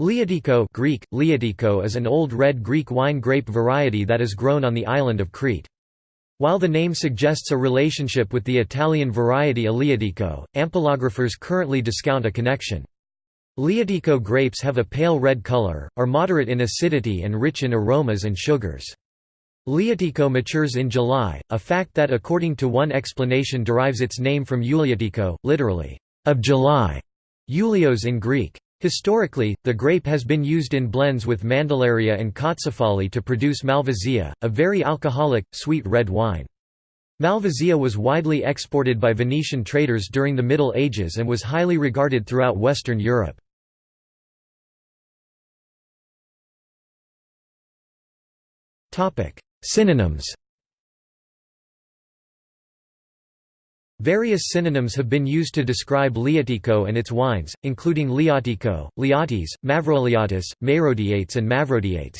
Liatiko Greek, Liatiko is an old red Greek wine grape variety that is grown on the island of Crete. While the name suggests a relationship with the Italian variety Aleatico, ampelographers currently discount a connection. Liatiko grapes have a pale red color, are moderate in acidity and rich in aromas and sugars. Liatiko matures in July, a fact that according to one explanation derives its name from Iouliatiko, literally, of July, Ioulios in Greek. Historically, the grape has been used in blends with Mandilaria and Kotsifali to produce Malvasia, a very alcoholic, sweet red wine. Malvasia was widely exported by Venetian traders during the Middle Ages and was highly regarded throughout Western Europe. Synonyms Various synonyms have been used to describe Liatiko and its wines, including Liatico, Liatis, Mavroliatis, Mayrodiates and Mavrodiates.